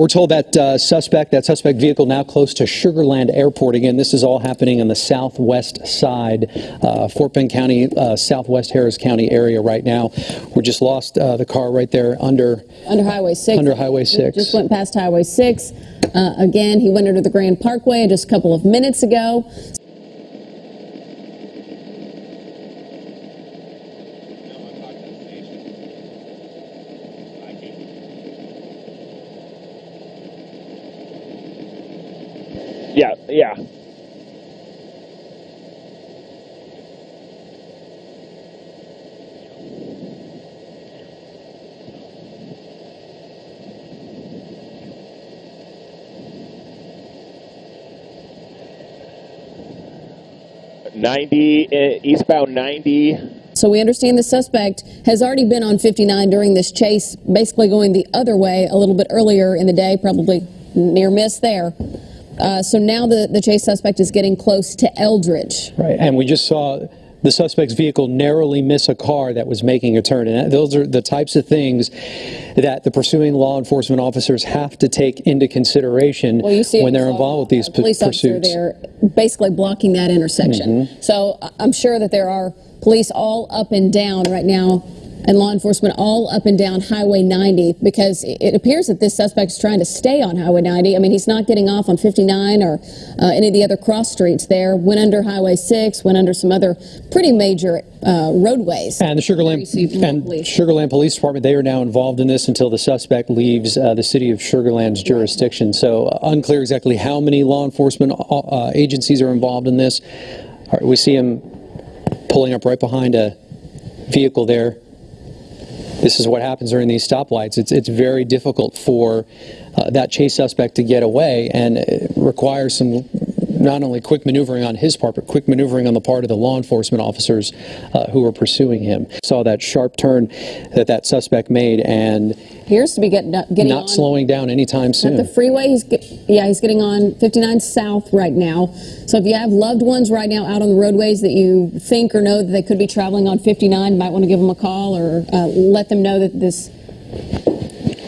We're told that uh, suspect, that suspect vehicle now close to Sugarland Airport. Again, this is all happening on the southwest side, uh, Fort Bend County, uh, southwest Harris County area right now. We just lost uh, the car right there under Under Highway 6. Under Highway 6. Just went past Highway 6. Uh, again, he went under the Grand Parkway just a couple of minutes ago. Yeah. Ninety uh, eastbound ninety. So we understand the suspect has already been on 59 during this chase, basically going the other way a little bit earlier in the day, probably near miss there. Uh, so now the, the chase suspect is getting close to Eldridge. Right, and we just saw the suspect's vehicle narrowly miss a car that was making a turn. And those are the types of things that the pursuing law enforcement officers have to take into consideration Well, see when they're uh, involved with these police pursuits. there basically blocking that intersection. Mm-hmm. So I'm sure that there are police all up and down right now and law enforcement all up and down Highway 90 because it- appears that this suspect is trying to stay on Highway 90. I mean, he's not getting off on 59 or uh, any of the other cross streets there. Went under Highway 6, went under some other pretty major uh, roadways. And the Sugarland and police. Sugarland Police Department, they are now involved in this until the suspect leaves uh, the city of Sugarland's jurisdiction. So uh, unclear exactly how many law enforcement uh, uh, agencies are involved in this. Right, we see him pulling up right behind a vehicle there. This is what happens during these stoplights. It's it's very difficult for uh, that chase suspect to get away, and it requires some not only quick maneuvering on his part, but quick maneuvering on the part of the law enforcement officers uh, who were pursuing him. Saw that sharp turn that that suspect made, and Appears to be getting, getting not on. slowing down anytime At soon. the freeway, he's get, yeah, he's getting on 59 South right now. So if you have loved ones right now out on the roadways that you think or know that they could be traveling on 59, you might want to give them a call or uh, let them know that this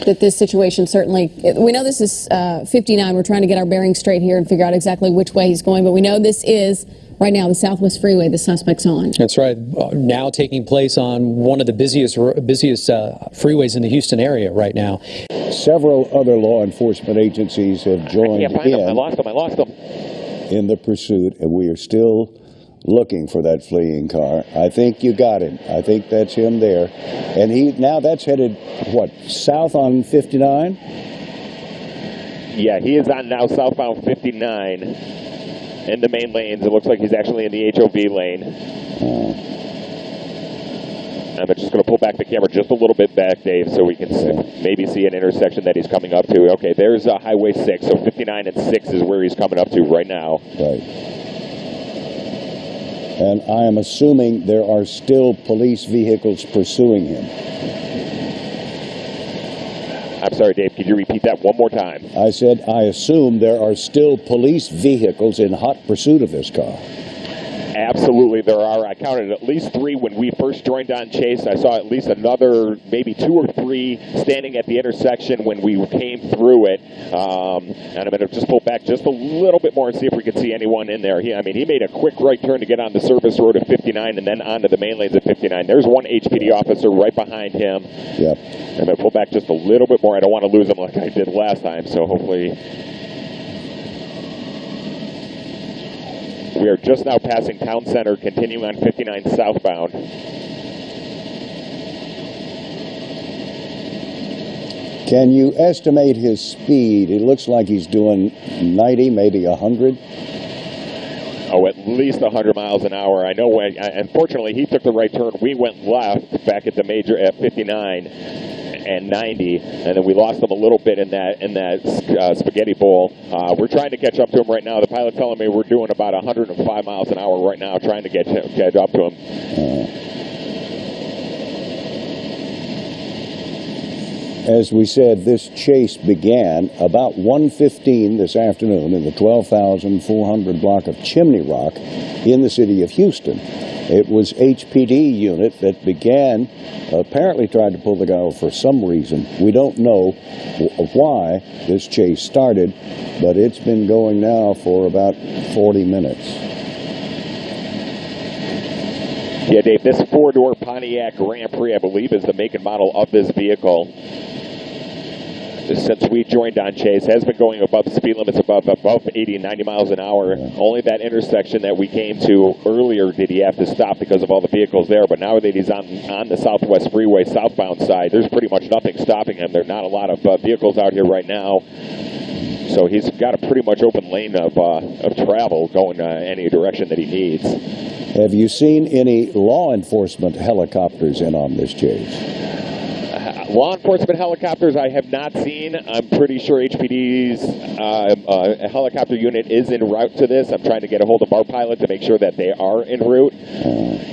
that this situation certainly. We know this is uh, 59. We're trying to get our bearings straight here and figure out exactly which way he's going, but we know this is right now the Southwest Freeway the suspect's on. That's right. Uh, now taking place on one of the busiest busiest uh, freeways in the Houston area right now. Several other law enforcement agencies have joined Can't find him. I lost them. I lost them. in the pursuit, and we are still looking for that fleeing car. I think you got him. I think that's him there. And he now that's headed what south on 59. Yeah, he is on now southbound 59 in the main lanes. It looks like he's actually in the HOV lane. I'm just going to pull back the camera just a little bit back, Dave, so we can maybe see an intersection that he's coming up to. Okay, there's uh, Highway 6, so 59 and 6 is where he's coming up to right now. Right. And I am assuming there are still police vehicles pursuing him. I'm sorry, Dave, could you repeat that one more time? I said, I assume there are still police vehicles in hot pursuit of this car. Absolutely, there are. I counted at least three when we first joined on Chase. I saw at least another, maybe two or three, standing at the intersection when we came through it. Um, and I'm going to just pull back just a little bit more and see if we can see anyone in there. He, I mean, he made a quick right turn to get on the service road at 59 and then onto the main lanes at 59. There's one HPD officer right behind him. Yep. I'm going to pull back just a little bit more. I don't want to lose him like I did last time, so hopefully. We are just now passing Town Center, continuing on 59 southbound. Can you estimate his speed? It looks like he's doing 90, maybe 100. Oh, at least 100 miles an hour. I know when, uh, unfortunately, he took the right turn. We went left back at the major at 59 and 90, and then we lost them a little bit in that in that uh, spaghetti bowl. Uh, we're trying to catch up to them right now. The pilot's telling me we're doing about 105 miles an hour right now, trying to get catch up to him. As we said, this chase began about 1:15 this afternoon in the 12,400 block of Chimney Rock in the city of Houston. It was HPD unit that began, apparently tried to pull the guy over for some reason. We don't know why this chase started, but it's been going now for about 40 minutes. Yeah, Dave, this four-door Pontiac Grand Prix, I believe, is the make and model of this vehicle. Since we joined on Chase, has been going above speed limits above above 80, 90 miles an hour. Only that intersection that we came to earlier did he have to stop because of all the vehicles there. But now that he's on on the Southwest Freeway southbound side, there's pretty much nothing stopping him. There are not a lot of uh, vehicles out here right now. So he's got a pretty much open lane of, uh, of travel going uh, any direction that he needs. Have you seen any law enforcement helicopters in on this chase? Law enforcement helicopters I have not seen. I'm pretty sure HPD's uh, uh, helicopter unit is en route to this. I'm trying to get a hold of our pilot to make sure that they are en route.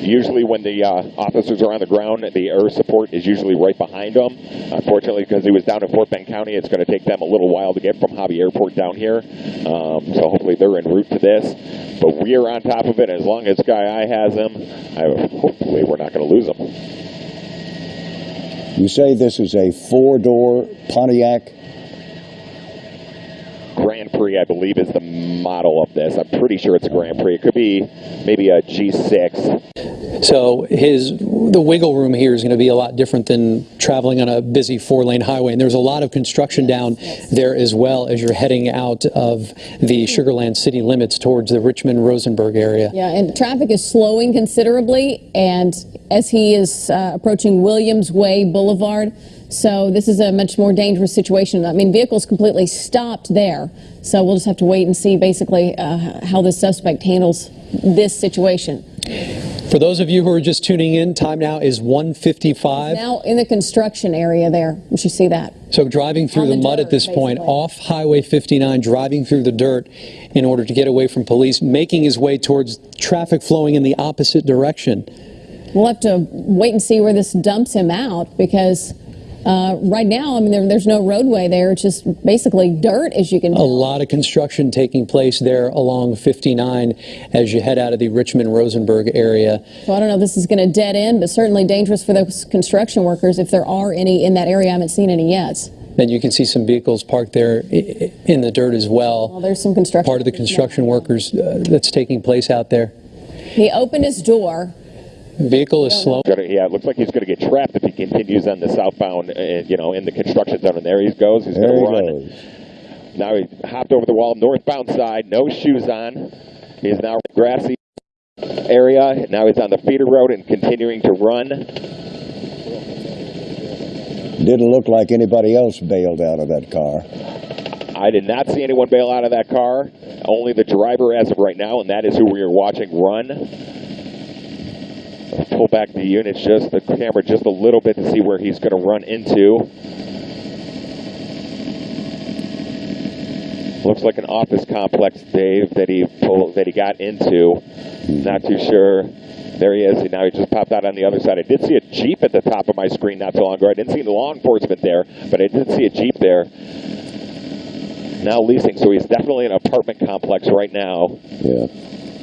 Usually, when the uh, officers are on the ground, the air support is usually right behind them. Unfortunately, because he was down in Fort Bend County, it's going to take them a little while to get from Hobby Airport down here. Um, so hopefully, they're en route to this. But we are on top of it. As long as Sky Eye has him, I, hopefully, we're not going to lose him. You say this is a four-door Pontiac? Grand Prix, I believe, is the model of this. I'm pretty sure it's a Grand Prix. It could be maybe a G6. So his the wiggle room here is going to be a lot different than traveling on a busy four-lane highway. And there's a lot of construction down there as well as you're heading out of the Sugarland city limits towards the Richmond Rosenberg area. Yeah, and traffic is slowing considerably, and as he is uh, approaching Williams Way Boulevard, so this is a much more dangerous situation. I mean, vehicles completely stopped there, so we'll just have to wait and see basically uh, how the suspect handles this situation. For those of you who are just tuning in, time now is 1:55. Now in the construction area there, you should see that. So driving through the, the mud dirt, at this point, off Highway 59, driving through the dirt in order to get away from police, making his way towards traffic flowing in the opposite direction. We'll have to wait and see where this dumps him out because uh, right now, I mean, there, there's no roadway there. It's just basically dirt, as you can A lot of construction taking place there along 59 as you head out of the Richmond Rosenberg area. So I don't know if this is going to dead end, but certainly dangerous for those construction workers if there are any in that area. I haven't seen any yet. And you can see some vehicles parked there in the dirt as Well, well. there's some construction. Part of the construction workers uh, that's taking place out there. He opened his door. Vehicle is slow. Gonna, yeah, it looks like he's going to get trapped if he continues on the southbound, uh, you know, in the construction zone. And there he goes. He's going to run. goes. Now he hopped over the wall, northbound side, no shoes on. He's now in the grassy area. Now he's on the feeder road and continuing to run. Didn't look like anybody else bailed out of that car. I did not see anyone bail out of that car. Only the driver as of right now, and that is who we are watching run. Pull back the units just the camera just a little bit to see where he's going to run into. Looks like an office complex, Dave, that he pulled that he got into. Not too sure. There he is. Now he just popped out on the other side. I did see a jeep at the top of my screen not so long ago. I didn't see the law enforcement there, but I did see a jeep there. Now leasing, so he's definitely in an apartment complex right now Yeah.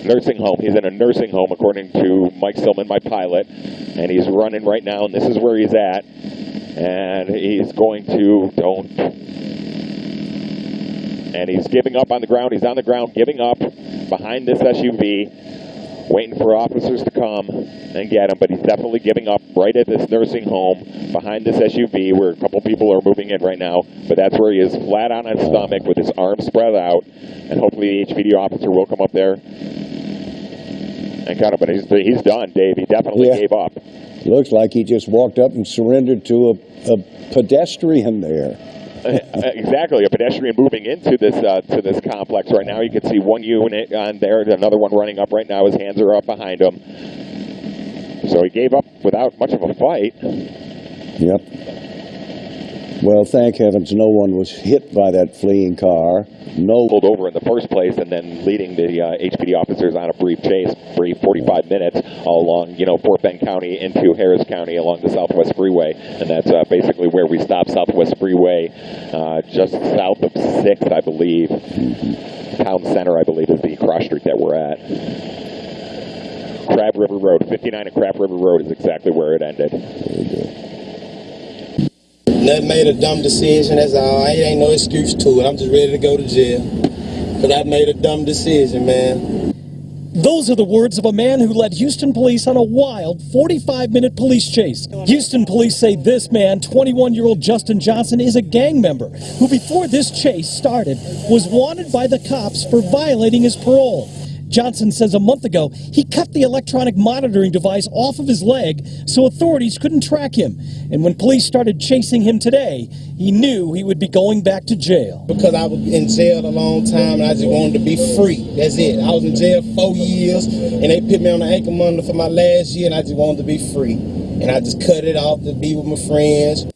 Nursing home. He's in a nursing home, according to Mike Silman, my pilot, and he's running right now. And this is where he's at, and he's going to don't. And he's giving up on the ground. He's on the ground, giving up behind this SUV, waiting for officers to come and get him. But he's definitely giving up right at this nursing home behind this SUV, where a couple people are moving in right now. But that's where he is, flat on his stomach with his arms spread out, and hopefully the HPD officer will come up there and kind of, but he's, he's done, Dave. He definitely Yeah. gave up. Looks like he just walked up and surrendered to a, a pedestrian there. exactly, a pedestrian moving into this uh, to this complex right now. You can see one unit on there, another one running up right now. His hands are up behind him. So he gave up without much of a fight. Yep. Well, thank heavens no one was hit by that fleeing car. No. Pulled over in the first place, and then leading the uh, HPD officers on a brief chase, brief 45 minutes all along, you know, Fort Bend County into Harris County along the Southwest Freeway, and that's uh, basically where we stop Southwest Freeway, uh, just south of Sixth, I believe. Town Center, I believe, is the cross street that we're at. Crabb River Road. 59 and Crabb River Road is exactly where it ended. Nothing made a dumb decision. That's all. It ain't no excuse to it. I'm just ready to go to jail. Cause I made a dumb decision, man. Those are the words of a man who led Houston police on a wild 45 minute police chase. Houston police say this man, 21 year old Justin Johnson, is a gang member who, before this chase started, was wanted by the cops for violating his parole. Johnson says a month ago he cut the electronic monitoring device off of his leg so authorities couldn't track him. And when police started chasing him today, he knew he would be going back to jail. Because I was in jail a long time and I just wanted to be free. That's it. I was in jail four years and they put me on the ankle monitor for my last year and I just wanted to be free. And I just cut it off to be with my friends.